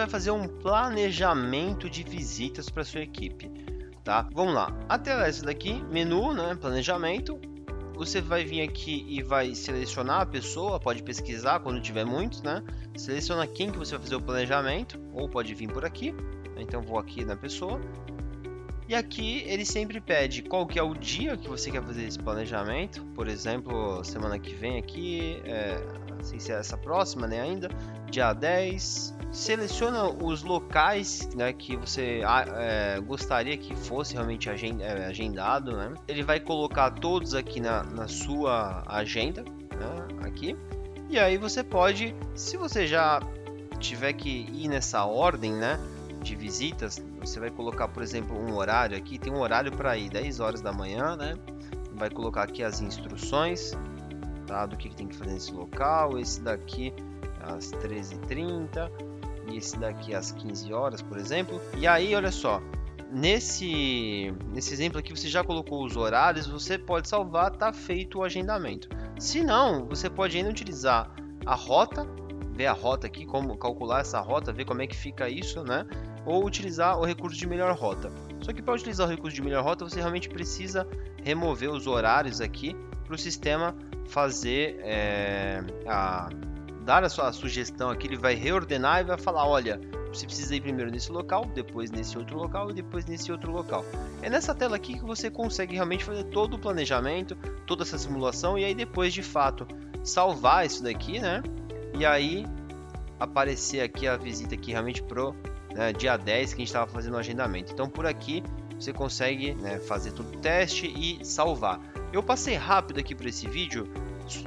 vai fazer um planejamento de visitas para sua equipe, tá? Vamos lá. A tela é essa daqui, menu, né, planejamento. Você vai vir aqui e vai selecionar a pessoa, pode pesquisar quando tiver muitos, né? Seleciona quem que você vai fazer o planejamento, ou pode vir por aqui. Então vou aqui na pessoa. E aqui ele sempre pede qual que é o dia que você quer fazer esse planejamento. Por exemplo, semana que vem aqui, é, se é essa próxima, né, ainda, dia 10, seleciona os locais né, que você ah, é, gostaria que fosse realmente é, agendado. Né? Ele vai colocar todos aqui na, na sua agenda, né, aqui. E aí você pode, se você já tiver que ir nessa ordem, né, de visitas, você vai colocar, por exemplo, um horário aqui. Tem um horário para ir 10 horas da manhã, né? Vai colocar aqui as instruções, tá? Do que, que tem que fazer nesse local. Esse daqui às 13h30 e esse daqui às 15 horas, por exemplo. E aí, olha só, nesse, nesse exemplo aqui você já colocou os horários, você pode salvar, tá feito o agendamento. Se não, você pode ainda utilizar a rota, ver a rota aqui, como calcular essa rota, ver como é que fica isso, né? Ou utilizar o recurso de melhor rota. Só que para utilizar o recurso de melhor rota, você realmente precisa remover os horários aqui para o sistema fazer é, a dar a sua sugestão aqui, ele vai reordenar e vai falar, olha, você precisa ir primeiro nesse local, depois nesse outro local e depois nesse outro local. É nessa tela aqui que você consegue realmente fazer todo o planejamento, toda essa simulação e aí depois de fato salvar isso daqui, né? E aí aparecer aqui a visita aqui realmente pro né, dia 10 que a gente estava fazendo o agendamento. Então por aqui você consegue né, fazer todo o teste e salvar. Eu passei rápido aqui por esse vídeo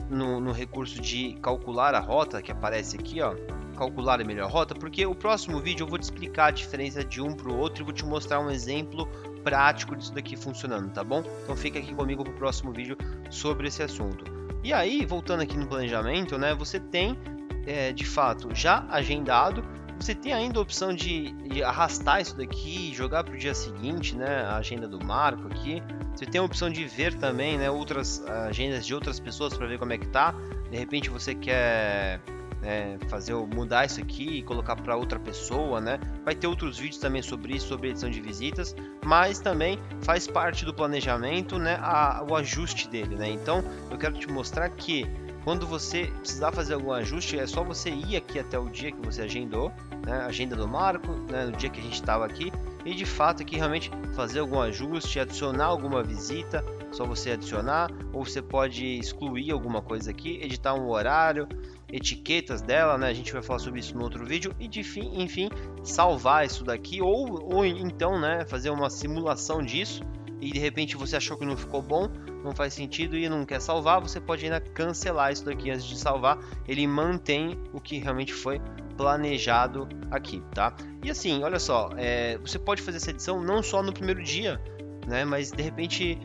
no, no, recurso de calcular a rota, que aparece aqui, ó, calcular a melhor rota, porque o próximo vídeo eu vou te explicar a diferença de um para o outro e vou te mostrar um exemplo prático disso daqui funcionando, tá bom? Então fica aqui comigo para o próximo vídeo sobre esse assunto. E aí, voltando aqui no planejamento, né, você tem, é, de fato, já agendado você tem ainda a opção de, de arrastar isso daqui, jogar para o dia seguinte, né? A agenda do Marco aqui. Você tem a opção de ver também, né? Outras agendas de outras pessoas para ver como é que tá. De repente você quer né, fazer mudar isso aqui e colocar para outra pessoa, né? Vai ter outros vídeos também sobre isso, sobre edição de visitas, mas também faz parte do planejamento, né? A, o ajuste dele, né? Então eu quero te mostrar que quando você precisar fazer algum ajuste, é só você ir aqui até o dia que você agendou, né, agenda do Marco, né, no dia que a gente estava aqui, e de fato aqui realmente fazer algum ajuste, adicionar alguma visita, só você adicionar, ou você pode excluir alguma coisa aqui, editar um horário, etiquetas dela, né? A gente vai falar sobre isso no outro vídeo e de fim, enfim, salvar isso daqui ou, ou então, né, fazer uma simulação disso e de repente você achou que não ficou bom, não faz sentido e não quer salvar, você pode ainda cancelar isso daqui antes de salvar. Ele mantém o que realmente foi planejado aqui, tá? E assim, olha só, é, você pode fazer essa edição não só no primeiro dia, né? Mas de repente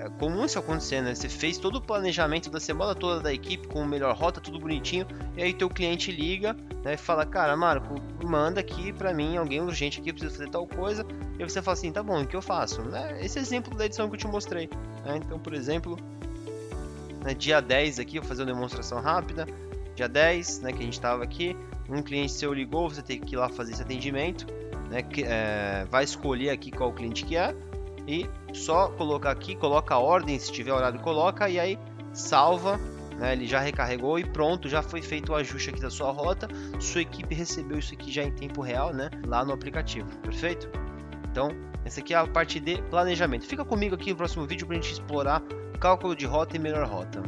é comum isso acontecer, né? Você fez todo o planejamento da semana toda da equipe com melhor rota, tudo bonitinho, e aí teu cliente liga, né, e fala: "Cara, Marco, manda aqui para mim alguém urgente aqui, precisa fazer tal coisa". E você fala assim: "Tá bom, o que eu faço?". Né? Esse exemplo da edição que eu te mostrei, né? Então, por exemplo, né, dia 10 aqui, vou fazer uma demonstração rápida. Dia 10, né, que a gente estava aqui, um cliente seu ligou, você tem que ir lá fazer esse atendimento, né, que, é, vai escolher aqui qual cliente que é e só colocar aqui, coloca a ordem, se tiver horário coloca e aí salva, né? ele já recarregou e pronto, já foi feito o ajuste aqui da sua rota, sua equipe recebeu isso aqui já em tempo real, né? lá no aplicativo, perfeito? Então, essa aqui é a parte de planejamento. Fica comigo aqui no próximo vídeo para a gente explorar cálculo de rota e melhor rota.